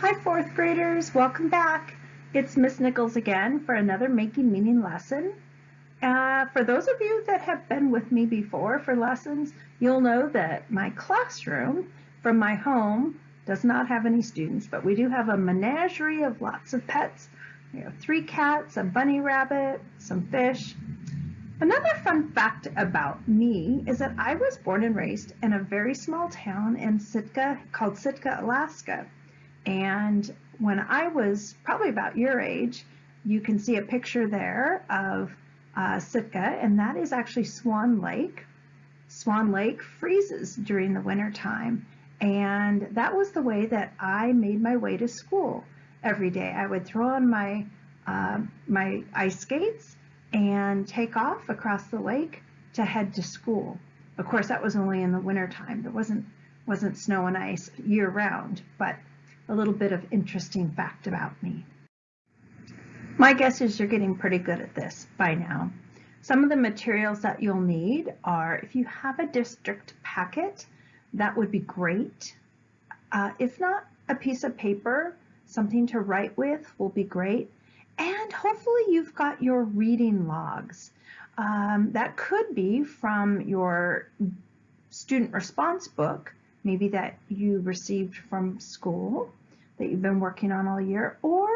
Hi fourth graders, welcome back. It's Miss Nichols again for another Making Meaning lesson. Uh, for those of you that have been with me before for lessons, you'll know that my classroom from my home does not have any students, but we do have a menagerie of lots of pets. We have three cats, a bunny rabbit, some fish. Another fun fact about me is that I was born and raised in a very small town in Sitka called Sitka, Alaska. And when I was probably about your age, you can see a picture there of uh, Sitka, and that is actually Swan Lake. Swan Lake freezes during the winter time, and that was the way that I made my way to school every day. I would throw on my uh, my ice skates and take off across the lake to head to school. Of course, that was only in the winter time. There wasn't wasn't snow and ice year round, but a little bit of interesting fact about me. My guess is you're getting pretty good at this by now. Some of the materials that you'll need are if you have a district packet, that would be great. Uh, if not, a piece of paper, something to write with will be great. And hopefully you've got your reading logs. Um, that could be from your student response book, maybe that you received from school that you've been working on all year, or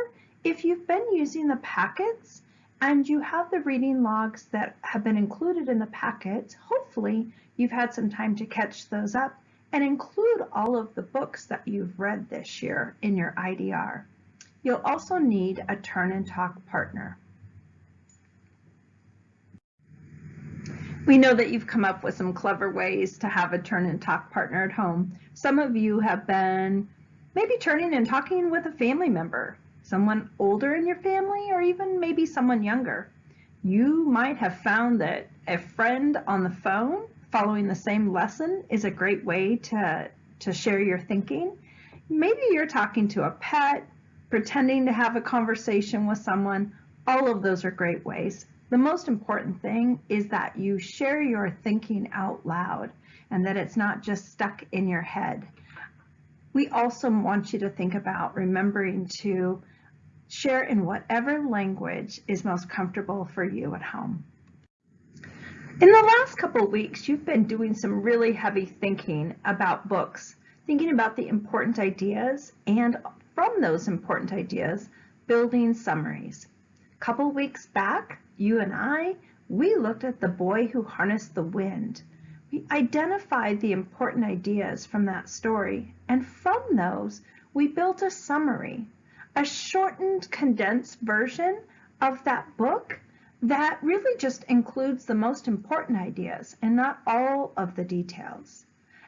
if you've been using the packets and you have the reading logs that have been included in the packets, hopefully you've had some time to catch those up and include all of the books that you've read this year in your IDR. You'll also need a turn and talk partner. We know that you've come up with some clever ways to have a turn and talk partner at home. Some of you have been maybe turning and talking with a family member, someone older in your family, or even maybe someone younger. You might have found that a friend on the phone following the same lesson is a great way to, to share your thinking. Maybe you're talking to a pet, pretending to have a conversation with someone. All of those are great ways. The most important thing is that you share your thinking out loud and that it's not just stuck in your head. We also want you to think about remembering to share in whatever language is most comfortable for you at home. In the last couple weeks, you've been doing some really heavy thinking about books, thinking about the important ideas, and from those important ideas, building summaries. A couple weeks back, you and I, we looked at the boy who harnessed the wind we identified the important ideas from that story, and from those, we built a summary, a shortened, condensed version of that book that really just includes the most important ideas and not all of the details.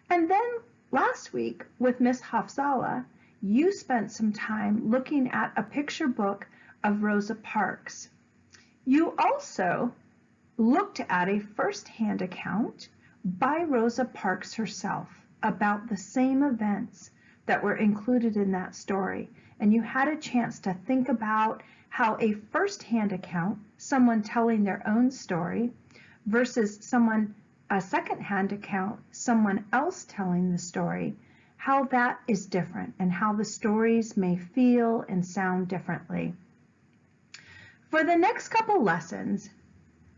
And then last week with Miss Hafzala, you spent some time looking at a picture book of Rosa Parks. You also looked at a first-hand account by Rosa Parks herself about the same events that were included in that story. And you had a chance to think about how a first-hand account, someone telling their own story, versus someone, a second-hand account, someone else telling the story, how that is different and how the stories may feel and sound differently. For the next couple lessons,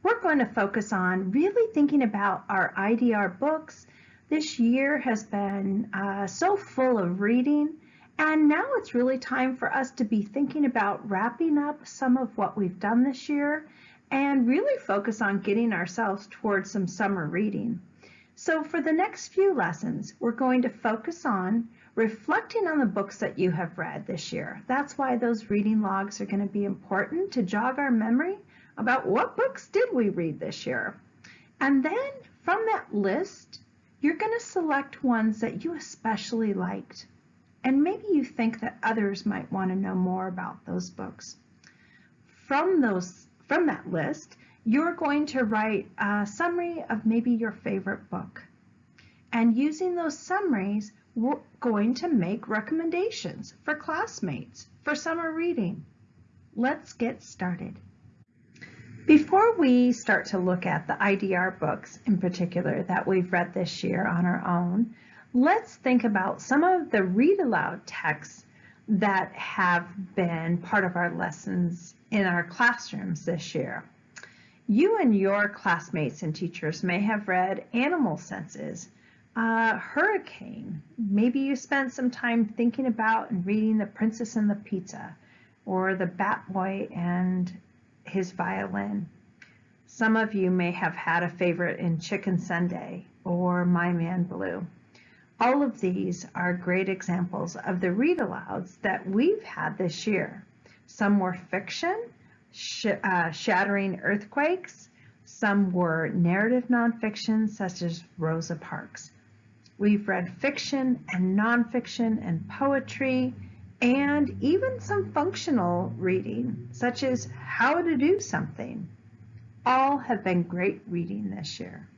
we're going to focus on really thinking about our IDR books. This year has been uh, so full of reading, and now it's really time for us to be thinking about wrapping up some of what we've done this year and really focus on getting ourselves towards some summer reading. So for the next few lessons, we're going to focus on reflecting on the books that you have read this year. That's why those reading logs are going to be important to jog our memory about what books did we read this year. And then from that list, you're going to select ones that you especially liked. And maybe you think that others might want to know more about those books. From, those, from that list, you're going to write a summary of maybe your favorite book. And using those summaries, we're going to make recommendations for classmates for summer reading. Let's get started. Before we start to look at the IDR books in particular that we've read this year on our own, let's think about some of the read aloud texts that have been part of our lessons in our classrooms this year. You and your classmates and teachers may have read Animal Senses, uh, Hurricane. Maybe you spent some time thinking about and reading The Princess and the Pizza or The Bat Boy and his violin. Some of you may have had a favorite in Chicken Sunday or My Man Blue. All of these are great examples of the read alouds that we've had this year. Some were fiction, sh uh, shattering earthquakes. Some were narrative nonfiction, such as Rosa Parks. We've read fiction and nonfiction and poetry, and even some functional reading, such as How to Do Something. All have been great reading this year.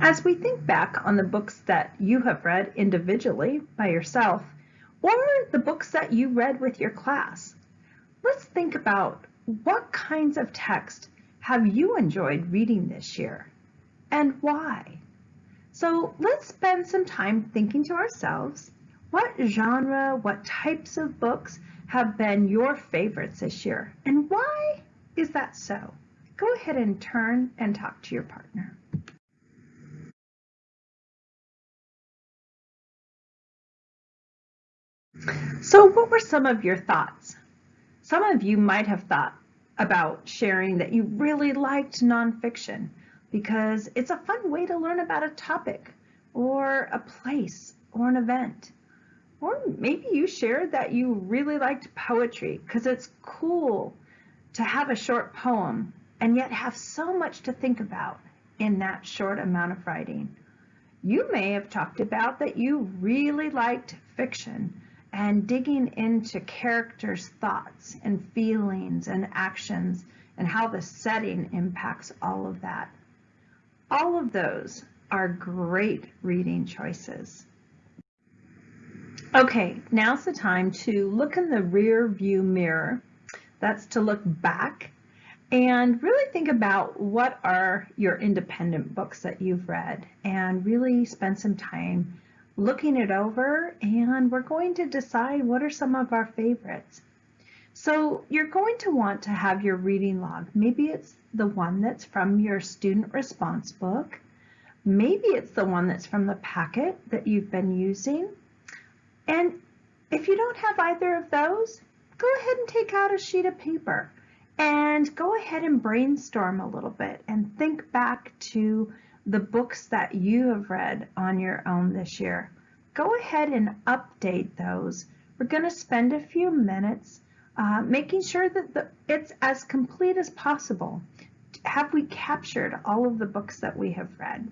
As we think back on the books that you have read individually by yourself, or the books that you read with your class, let's think about what kinds of text have you enjoyed reading this year and why? So let's spend some time thinking to ourselves, what genre, what types of books have been your favorites this year and why is that so? Go ahead and turn and talk to your partner. So what were some of your thoughts? Some of you might have thought about sharing that you really liked nonfiction because it's a fun way to learn about a topic or a place or an event. Or maybe you shared that you really liked poetry because it's cool to have a short poem and yet have so much to think about in that short amount of writing. You may have talked about that you really liked fiction and digging into characters' thoughts and feelings and actions and how the setting impacts all of that. All of those are great reading choices. Okay, now's the time to look in the rear view mirror. That's to look back and really think about what are your independent books that you've read and really spend some time looking it over and we're going to decide what are some of our favorites. So you're going to want to have your reading log. Maybe it's the one that's from your student response book. Maybe it's the one that's from the packet that you've been using. And if you don't have either of those, go ahead and take out a sheet of paper and go ahead and brainstorm a little bit and think back to the books that you have read on your own this year. Go ahead and update those. We're going to spend a few minutes uh, making sure that the, it's as complete as possible. Have we captured all of the books that we have read?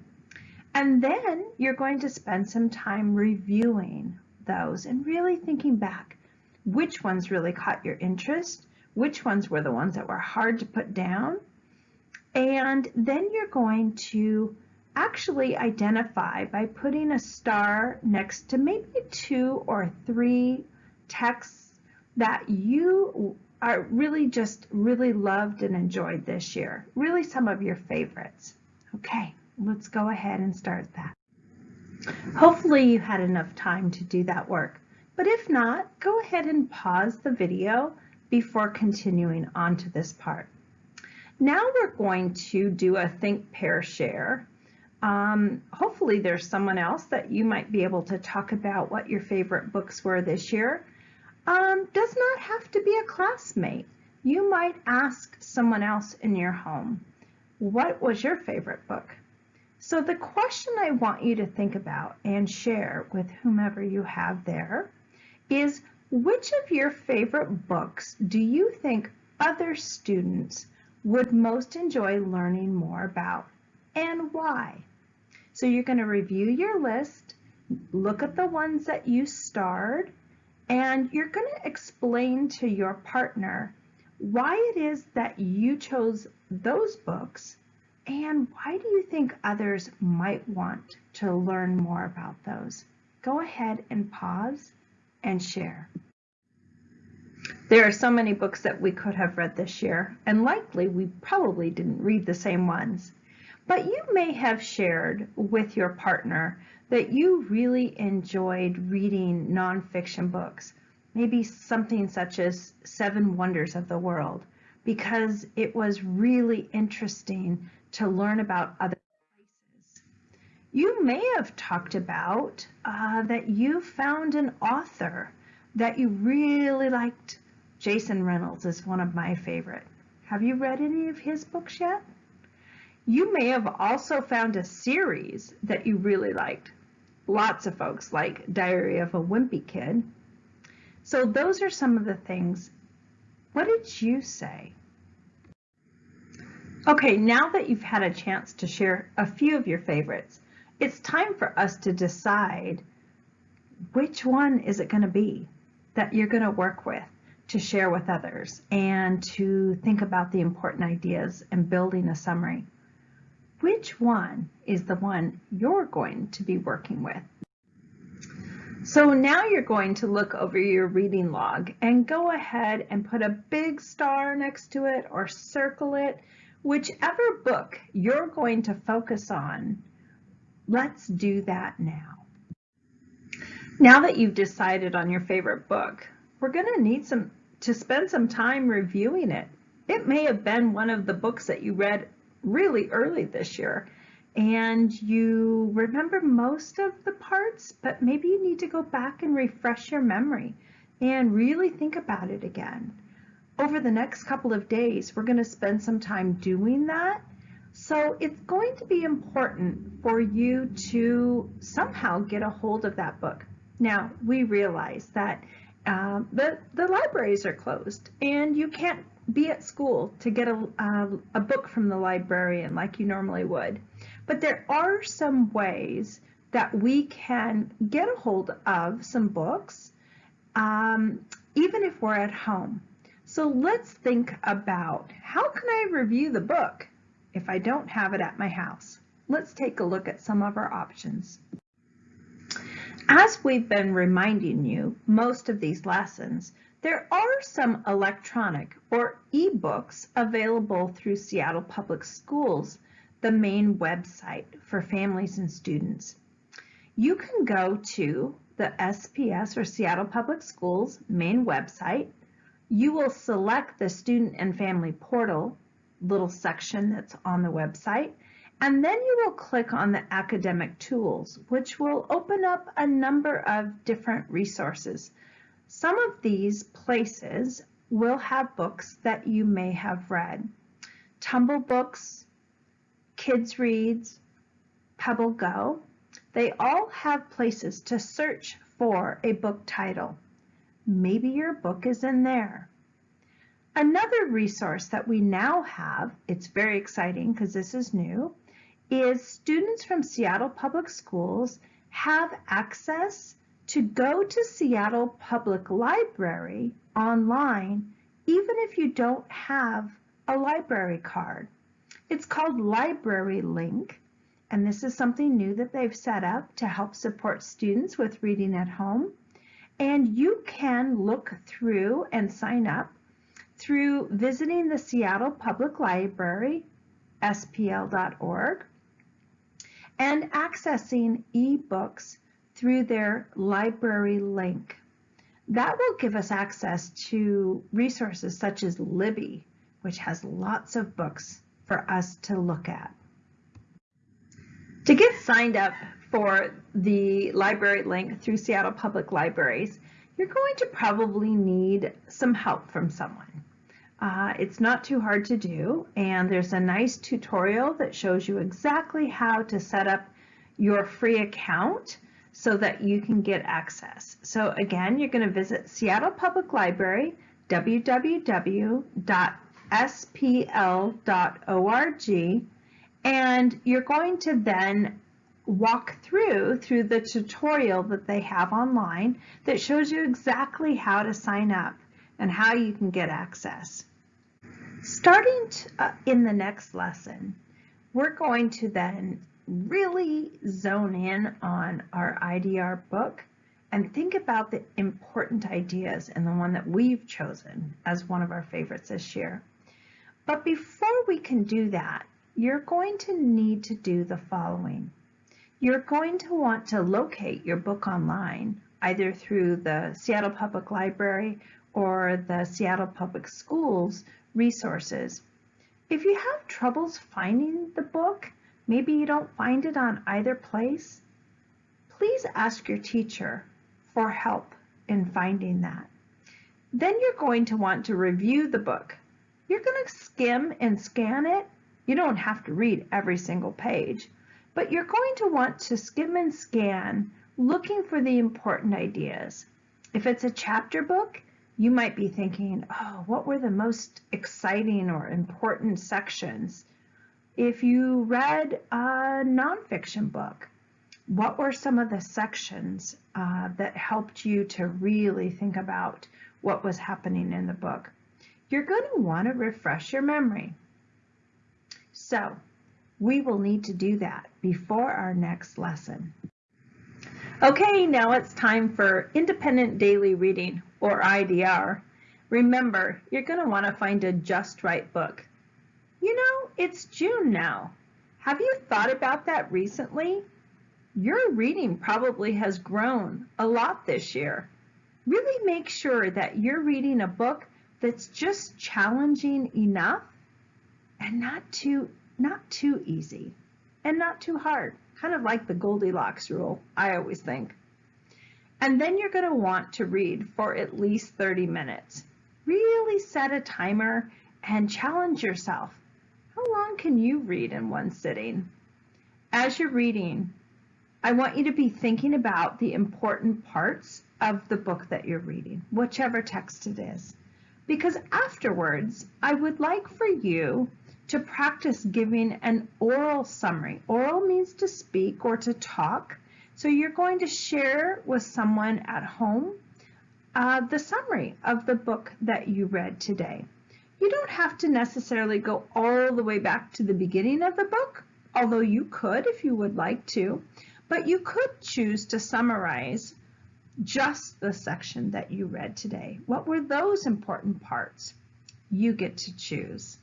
And then you're going to spend some time reviewing those and really thinking back. Which ones really caught your interest? Which ones were the ones that were hard to put down? And then you're going to actually identify by putting a star next to maybe two or three texts that you are really just really loved and enjoyed this year. Really some of your favorites. Okay, let's go ahead and start that. Hopefully you had enough time to do that work, but if not, go ahead and pause the video before continuing on to this part. Now we're going to do a think, pair, share. Um, hopefully there's someone else that you might be able to talk about what your favorite books were this year. Um, does not have to be a classmate. You might ask someone else in your home, what was your favorite book? So the question I want you to think about and share with whomever you have there is which of your favorite books do you think other students would most enjoy learning more about and why? So you're going to review your list, look at the ones that you starred, and you're going to explain to your partner why it is that you chose those books and why do you think others might want to learn more about those? Go ahead and pause and share. There are so many books that we could have read this year, and likely we probably didn't read the same ones. But you may have shared with your partner that you really enjoyed reading nonfiction books. maybe something such as Seven Wonders of the World, because it was really interesting to learn about other places. You may have talked about uh, that you found an author that you really liked. Jason Reynolds is one of my favorite. Have you read any of his books yet? You may have also found a series that you really liked. Lots of folks like Diary of a Wimpy Kid. So those are some of the things. What did you say? Okay, now that you've had a chance to share a few of your favorites, it's time for us to decide which one is it going to be that you're going to work with to share with others and to think about the important ideas and building a summary. Which one is the one you're going to be working with? So now you're going to look over your reading log and go ahead and put a big star next to it or circle it Whichever book you're going to focus on, let's do that now. Now that you've decided on your favorite book, we're going to need some to spend some time reviewing it. It may have been one of the books that you read really early this year and you remember most of the parts, but maybe you need to go back and refresh your memory and really think about it again over the next couple of days, we're going to spend some time doing that. So it's going to be important for you to somehow get a hold of that book. Now, we realize that um, the, the libraries are closed and you can't be at school to get a, uh, a book from the librarian like you normally would. But there are some ways that we can get a hold of some books, um, even if we're at home. So let's think about how can I review the book if I don't have it at my house? Let's take a look at some of our options. As we've been reminding you most of these lessons, there are some electronic or e-books available through Seattle Public Schools, the main website for families and students. You can go to the SPS or Seattle Public Schools main website you will select the student and family portal little section that's on the website, and then you will click on the academic tools, which will open up a number of different resources. Some of these places will have books that you may have read. Tumble Books, Kids Reads, Pebble Go, they all have places to search for a book title. Maybe your book is in there. Another resource that we now have, it's very exciting because this is new, is students from Seattle Public Schools have access to go to Seattle Public Library online even if you don't have a library card. It's called Library Link, and this is something new that they've set up to help support students with reading at home. And you can look through and sign up through visiting the Seattle Public Library, spl.org, and accessing ebooks through their library link. That will give us access to resources such as Libby, which has lots of books for us to look at. To get signed up for the library link through Seattle Public Libraries, you're going to probably need some help from someone. Uh, it's not too hard to do, and there's a nice tutorial that shows you exactly how to set up your free account so that you can get access. So again, you're going to visit Seattle Public Library, www.spl.org, and you're going to then walk through through the tutorial that they have online that shows you exactly how to sign up and how you can get access. Starting to, uh, in the next lesson, we're going to then really zone in on our IDR book and think about the important ideas and the one that we've chosen as one of our favorites this year. But before we can do that, you're going to need to do the following. You're going to want to locate your book online either through the Seattle Public Library or the Seattle Public Schools resources. If you have troubles finding the book, maybe you don't find it on either place, please ask your teacher for help in finding that. Then you're going to want to review the book. You're going to skim and scan it. You don't have to read every single page, but you're going to want to skim and scan looking for the important ideas. If it's a chapter book, you might be thinking, oh, what were the most exciting or important sections? If you read a nonfiction book, what were some of the sections uh, that helped you to really think about what was happening in the book? You're going to want to refresh your memory. So we will need to do that before our next lesson. Okay, now it's time for independent daily reading or IDR. Remember, you're going to want to find a just right book. You know, it's June now. Have you thought about that recently? Your reading probably has grown a lot this year. Really make sure that you're reading a book that's just challenging enough and not too not too easy and not too hard kind of like the Goldilocks rule, I always think. And then you're going to want to read for at least 30 minutes. Really set a timer and challenge yourself. How long can you read in one sitting? As you're reading, I want you to be thinking about the important parts of the book that you're reading, whichever text it is. Because afterwards, I would like for you to practice giving an oral summary. Oral means to speak or to talk. So you're going to share with someone at home uh, the summary of the book that you read today. You don't have to necessarily go all the way back to the beginning of the book, although you could if you would like to, but you could choose to summarize just the section that you read today. What were those important parts? You get to choose.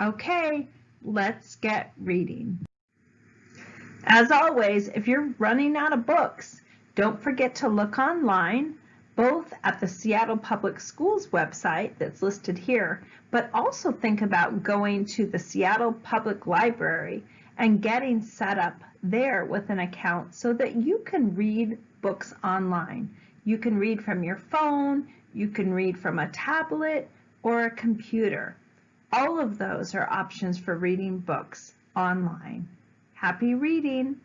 Okay, let's get reading. As always, if you're running out of books, don't forget to look online, both at the Seattle Public Schools website that's listed here, but also think about going to the Seattle Public Library and getting set up there with an account so that you can read books online. You can read from your phone, you can read from a tablet or a computer. All of those are options for reading books online. Happy reading!